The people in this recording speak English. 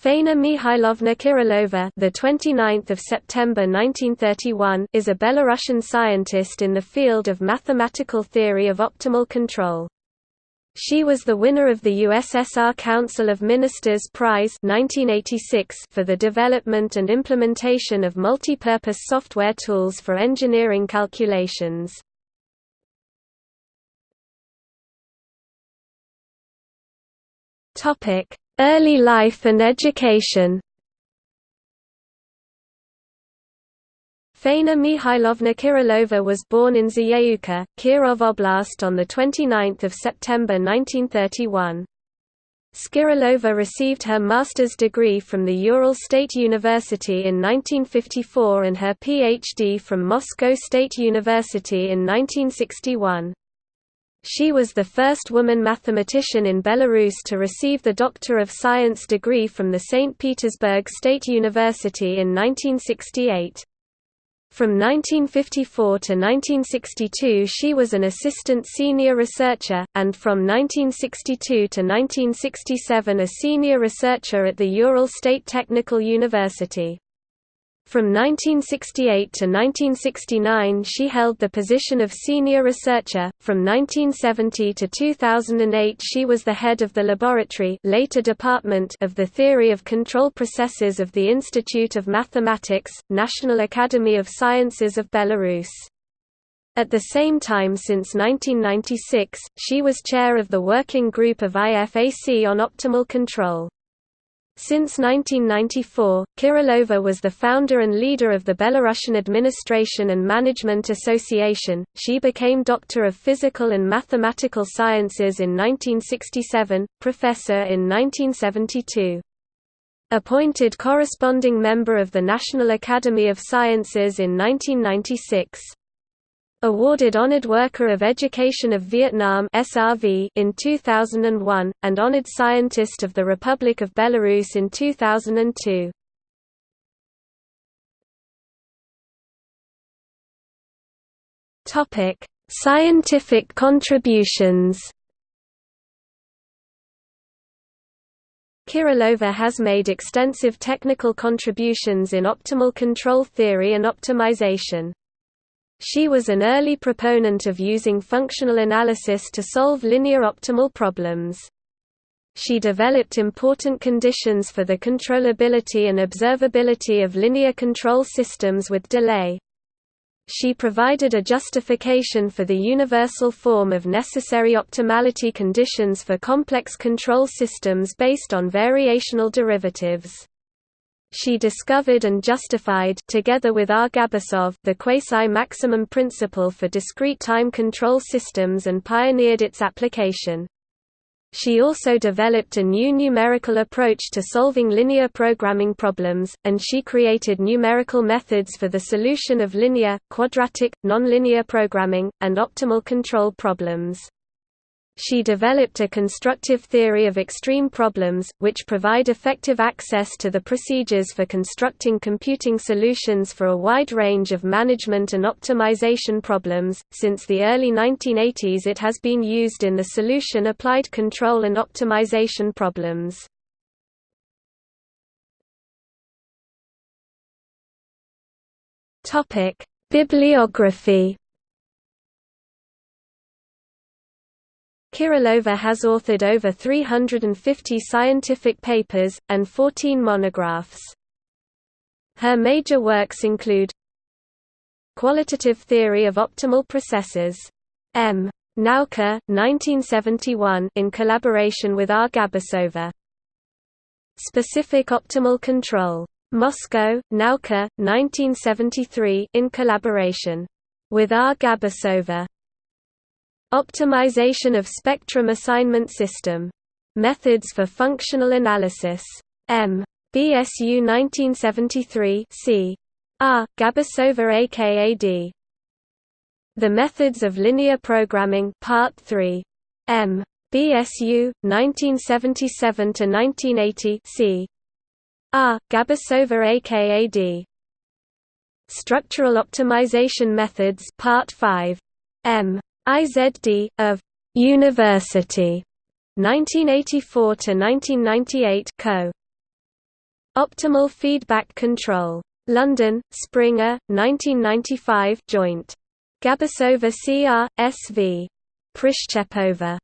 Faina Mihailovna Kirilova, the 29th of September 1931, is a Belarusian scientist in the field of mathematical theory of optimal control. She was the winner of the USSR Council of Ministers Prize 1986 for the development and implementation of multi-purpose software tools for engineering calculations. Topic: Early life and education Faina Mihailovna Kirilova was born in Zayeuka, Kirov Oblast on 29 September 1931. Skirilova received her master's degree from the Ural State University in 1954 and her PhD from Moscow State University in 1961. She was the first woman mathematician in Belarus to receive the Doctor of Science degree from the St. Petersburg State University in 1968. From 1954 to 1962 she was an assistant senior researcher, and from 1962 to 1967 a senior researcher at the Ural State Technical University. From 1968 to 1969 she held the position of senior researcher, from 1970 to 2008 she was the head of the laboratory later department of the Theory of Control Processes of the Institute of Mathematics, National Academy of Sciences of Belarus. At the same time since 1996, she was chair of the working group of IFAC on optimal control. Since 1994, Kirilova was the founder and leader of the Belarusian Administration and Management Association. She became Doctor of Physical and Mathematical Sciences in 1967, professor in 1972. Appointed corresponding member of the National Academy of Sciences in 1996. Awarded Honored Worker of Education of Vietnam in 2001 and Honored Scientist of the Republic of Belarus in 2002. Topic: Scientific contributions. Kirilova has made extensive technical contributions in optimal control theory and optimization. She was an early proponent of using functional analysis to solve linear optimal problems. She developed important conditions for the controllability and observability of linear control systems with delay. She provided a justification for the universal form of necessary optimality conditions for complex control systems based on variational derivatives. She discovered and justified together with R. Gabasov the quasi-maximum principle for discrete time control systems and pioneered its application. She also developed a new numerical approach to solving linear programming problems, and she created numerical methods for the solution of linear, quadratic, nonlinear programming, and optimal control problems. She developed a constructive theory of extreme problems, which provide effective access to the procedures for constructing computing solutions for a wide range of management and optimization problems. Since the early 1980s, it has been used in the solution applied control and optimization problems. Topic: Bibliography Kirilova has authored over 350 scientific papers, and 14 monographs. Her major works include Qualitative Theory of Optimal Processes. M. Nauka, 1971 in collaboration with R. Gabasova. Specific Optimal Control. Moscow, Nauka, 1973 in collaboration with R. Gabasova. Optimization of spectrum assignment system. Methods for functional analysis. M. BSU 1973 c. R. Gabasova AKAD. The Methods of Linear Programming Part 3. M. BSU 1977-1980 c. R. Gabasova AKAD. Structural Optimization Methods Part 5. M. IZD, of University, 1984 to 1998 co. Optimal Feedback Control. London, Springer, 1995 joint. Gabasova CR, SV. Prishchepova.